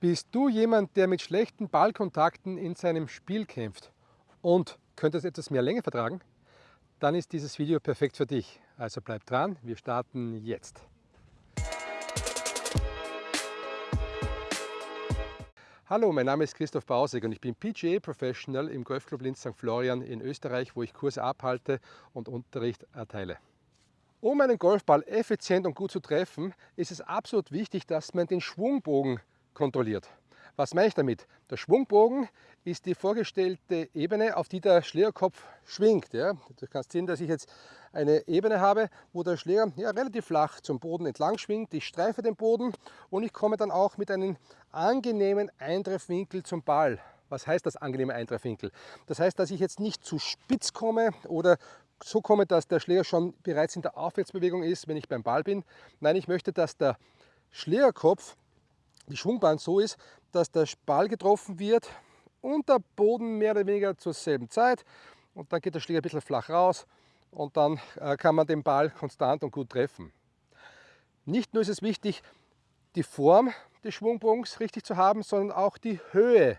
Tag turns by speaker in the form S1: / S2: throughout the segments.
S1: Bist du jemand, der mit schlechten Ballkontakten in seinem Spiel kämpft und könntest etwas mehr Länge vertragen? Dann ist dieses Video perfekt für dich. Also bleib dran, wir starten jetzt. Hallo, mein Name ist Christoph Bausig und ich bin PGA Professional im Golfclub Linz St. Florian in Österreich, wo ich Kurse abhalte und Unterricht erteile. Um einen Golfball effizient und gut zu treffen, ist es absolut wichtig, dass man den Schwungbogen kontrolliert. Was meine ich damit? Der Schwungbogen ist die vorgestellte Ebene, auf die der Schlägerkopf schwingt. Ja. Du kannst sehen, dass ich jetzt eine Ebene habe, wo der Schläger ja, relativ flach zum Boden entlang schwingt. Ich streife den Boden und ich komme dann auch mit einem angenehmen Eintreffwinkel zum Ball. Was heißt das angenehme Eintreffwinkel? Das heißt, dass ich jetzt nicht zu spitz komme oder so komme, dass der Schläger schon bereits in der Aufwärtsbewegung ist, wenn ich beim Ball bin. Nein, ich möchte, dass der Schlägerkopf die Schwungbahn so ist, dass der Ball getroffen wird und der Boden mehr oder weniger zur selben Zeit und dann geht der Schläger ein bisschen flach raus und dann äh, kann man den Ball konstant und gut treffen. Nicht nur ist es wichtig, die Form des Schwungbogens richtig zu haben, sondern auch die Höhe.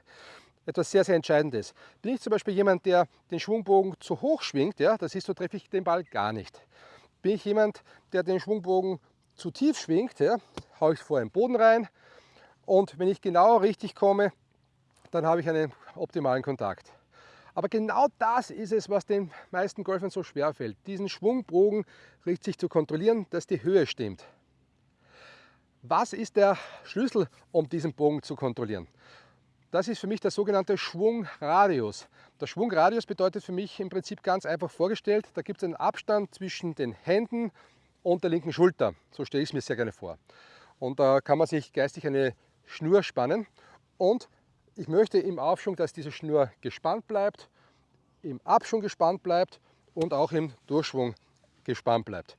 S1: Etwas sehr, sehr Entscheidendes. Bin ich zum Beispiel jemand, der den Schwungbogen zu hoch schwingt, ja, das ist so, treffe ich den Ball gar nicht. Bin ich jemand, der den Schwungbogen zu tief schwingt, ja, haue ich vor den Boden rein, und wenn ich genau richtig komme, dann habe ich einen optimalen Kontakt. Aber genau das ist es, was den meisten Golfern so schwer fällt. Diesen Schwungbogen richtig zu kontrollieren, dass die Höhe stimmt. Was ist der Schlüssel, um diesen Bogen zu kontrollieren? Das ist für mich der sogenannte Schwungradius. Der Schwungradius bedeutet für mich im Prinzip ganz einfach vorgestellt, da gibt es einen Abstand zwischen den Händen und der linken Schulter. So stelle ich es mir sehr gerne vor. Und da kann man sich geistig eine Schnur spannen und ich möchte im Aufschwung, dass diese Schnur gespannt bleibt, im Abschwung gespannt bleibt und auch im Durchschwung gespannt bleibt.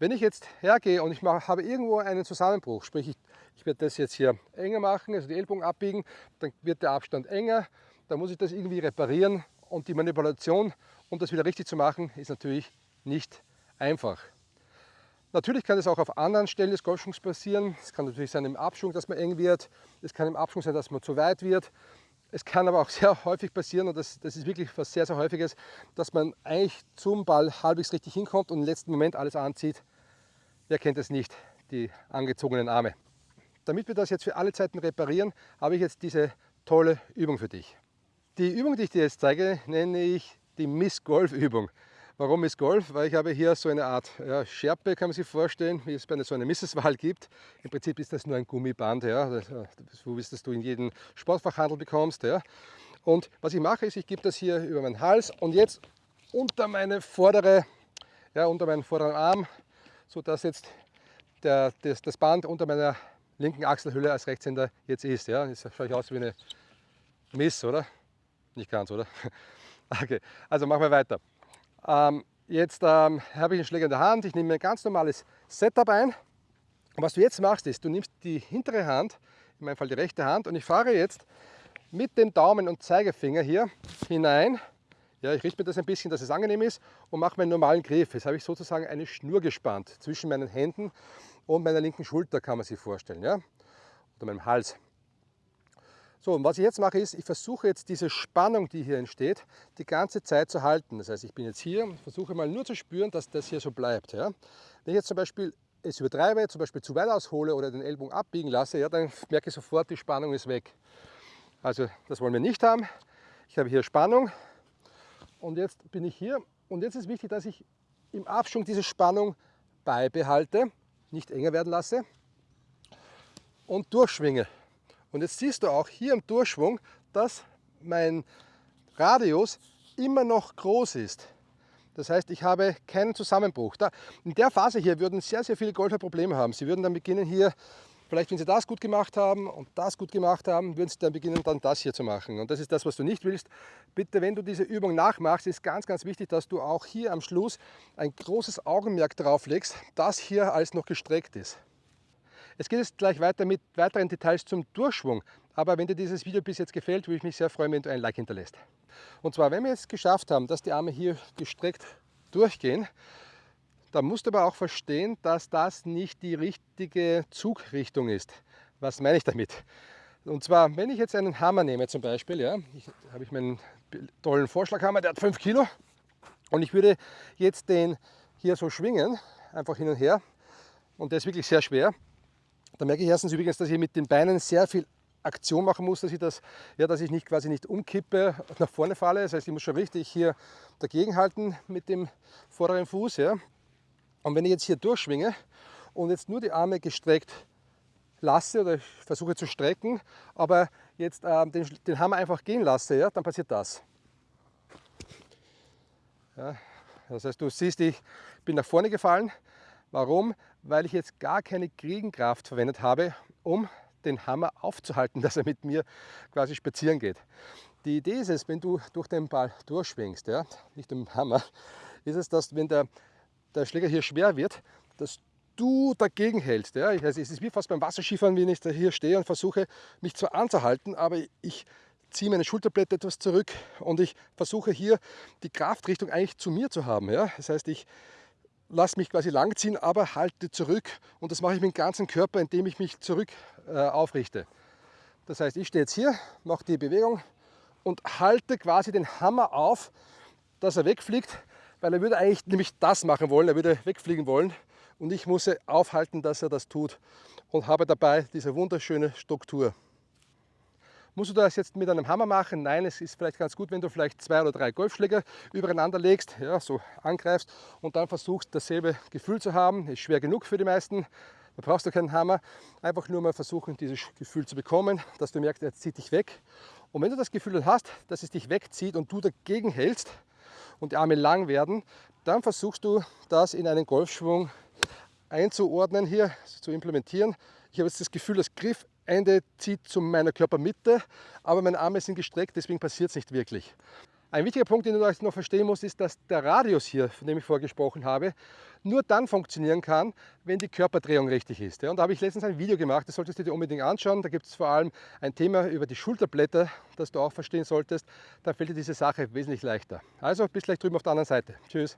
S1: Wenn ich jetzt hergehe und ich habe irgendwo einen Zusammenbruch, sprich ich, ich werde das jetzt hier enger machen, also die Ellbogen abbiegen, dann wird der Abstand enger, dann muss ich das irgendwie reparieren und die Manipulation, um das wieder richtig zu machen, ist natürlich nicht einfach. Natürlich kann es auch auf anderen Stellen des Golfschwungs passieren. Es kann natürlich sein im Abschwung, dass man eng wird. Es kann im Abschwung sein, dass man zu weit wird. Es kann aber auch sehr häufig passieren, und das, das ist wirklich was sehr, sehr Häufiges, dass man eigentlich zum Ball halbwegs richtig hinkommt und im letzten Moment alles anzieht. Wer kennt es nicht, die angezogenen Arme. Damit wir das jetzt für alle Zeiten reparieren, habe ich jetzt diese tolle Übung für dich. Die Übung, die ich dir jetzt zeige, nenne ich die Miss-Golf-Übung. Warum ist Golf? Weil ich habe hier so eine Art ja, Schärpe, kann man sich vorstellen, wie es bei so einer Misseswahl gibt. Im Prinzip ist das nur ein Gummiband, ja, das, so wie es du in jedem Sportfachhandel bekommst. Ja. Und was ich mache, ist, ich gebe das hier über meinen Hals und jetzt unter meine vordere, ja, unter meinen vorderen Arm, sodass jetzt der, das, das Band unter meiner linken Achselhülle als Rechtshänder jetzt ist. Ja. Jetzt schaue ich aus wie eine Miss, oder? Nicht ganz, oder? Okay, also machen wir weiter. Ähm, jetzt ähm, habe ich einen Schläger in der Hand, ich nehme ein ganz normales Setup ein. Und was du jetzt machst, ist, du nimmst die hintere Hand, in meinem Fall die rechte Hand, und ich fahre jetzt mit dem Daumen und Zeigefinger hier hinein. Ja, ich richte mir das ein bisschen, dass es angenehm ist und mache meinen normalen Griff. Jetzt habe ich sozusagen eine Schnur gespannt zwischen meinen Händen und meiner linken Schulter, kann man sich vorstellen, ja? oder meinem Hals. So, und was ich jetzt mache ist, ich versuche jetzt diese Spannung, die hier entsteht, die ganze Zeit zu halten. Das heißt, ich bin jetzt hier und versuche mal nur zu spüren, dass das hier so bleibt. Ja. Wenn ich jetzt zum Beispiel es übertreibe, zum Beispiel zu weit aushole oder den Ellbogen abbiegen lasse, ja, dann merke ich sofort, die Spannung ist weg. Also das wollen wir nicht haben. Ich habe hier Spannung und jetzt bin ich hier und jetzt ist wichtig, dass ich im Abschwung diese Spannung beibehalte, nicht enger werden lasse und durchschwinge. Und jetzt siehst du auch hier im Durchschwung, dass mein Radius immer noch groß ist. Das heißt, ich habe keinen Zusammenbruch. Da, in der Phase hier würden sehr, sehr viele Golfer Probleme haben. Sie würden dann beginnen hier, vielleicht wenn sie das gut gemacht haben und das gut gemacht haben, würden sie dann beginnen, dann das hier zu machen. Und das ist das, was du nicht willst. Bitte, wenn du diese Übung nachmachst, ist ganz, ganz wichtig, dass du auch hier am Schluss ein großes Augenmerk drauf legst, dass hier alles noch gestreckt ist. Es geht jetzt gleich weiter mit weiteren Details zum Durchschwung. Aber wenn dir dieses Video bis jetzt gefällt, würde ich mich sehr freuen, wenn du ein Like hinterlässt. Und zwar, wenn wir jetzt geschafft haben, dass die Arme hier gestreckt durchgehen, dann musst du aber auch verstehen, dass das nicht die richtige Zugrichtung ist. Was meine ich damit? Und zwar, wenn ich jetzt einen Hammer nehme zum Beispiel, ja, habe ich meinen tollen Vorschlaghammer, der hat 5 Kilo und ich würde jetzt den hier so schwingen, einfach hin und her und der ist wirklich sehr schwer. Da merke ich erstens übrigens, dass ich mit den Beinen sehr viel Aktion machen muss, dass ich, das, ja, dass ich nicht, quasi nicht umkippe, nach vorne falle. Das heißt, ich muss schon richtig hier dagegen halten mit dem vorderen Fuß. Ja. Und wenn ich jetzt hier durchschwinge und jetzt nur die Arme gestreckt lasse oder ich versuche zu strecken, aber jetzt äh, den, den, Hammer einfach gehen lasse, ja, dann passiert das. Ja, das heißt, du siehst, ich bin nach vorne gefallen. Warum? Weil ich jetzt gar keine Gegenkraft verwendet habe, um den Hammer aufzuhalten, dass er mit mir quasi spazieren geht. Die Idee ist es, wenn du durch den Ball durchschwingst, ja, nicht den Hammer, ist es, dass wenn der, der Schläger hier schwer wird, dass du dagegen hältst. Ja. Also es ist wie fast beim Wasserskifahren, wenn ich da hier stehe und versuche, mich zwar anzuhalten, aber ich ziehe meine Schulterblätter etwas zurück und ich versuche hier die Kraftrichtung eigentlich zu mir zu haben. Ja. Das heißt, ich lasse mich quasi langziehen, aber halte zurück und das mache ich mit dem ganzen Körper, indem ich mich zurück äh, aufrichte. Das heißt, ich stehe jetzt hier, mache die Bewegung und halte quasi den Hammer auf, dass er wegfliegt, weil er würde eigentlich nämlich das machen wollen, er würde wegfliegen wollen und ich muss aufhalten, dass er das tut und habe dabei diese wunderschöne Struktur. Musst du das jetzt mit einem Hammer machen? Nein, es ist vielleicht ganz gut, wenn du vielleicht zwei oder drei Golfschläger übereinander legst, ja, so angreifst und dann versuchst, dasselbe Gefühl zu haben. Ist schwer genug für die meisten. Da brauchst du keinen Hammer. Einfach nur mal versuchen, dieses Gefühl zu bekommen, dass du merkst, er zieht dich weg. Und wenn du das Gefühl hast, dass es dich wegzieht und du dagegen hältst und die Arme lang werden, dann versuchst du das in einen Golfschwung einzuordnen hier, zu implementieren. Ich habe jetzt das Gefühl, das Griffende zieht zu meiner Körpermitte, aber meine Arme sind gestreckt, deswegen passiert es nicht wirklich. Ein wichtiger Punkt, den du noch verstehen musst, ist, dass der Radius hier, von dem ich vorher gesprochen habe, nur dann funktionieren kann, wenn die Körperdrehung richtig ist. Und da habe ich letztens ein Video gemacht, das solltest du dir unbedingt anschauen. Da gibt es vor allem ein Thema über die Schulterblätter, das du auch verstehen solltest. Da fällt dir diese Sache wesentlich leichter. Also bis gleich drüben auf der anderen Seite. Tschüss.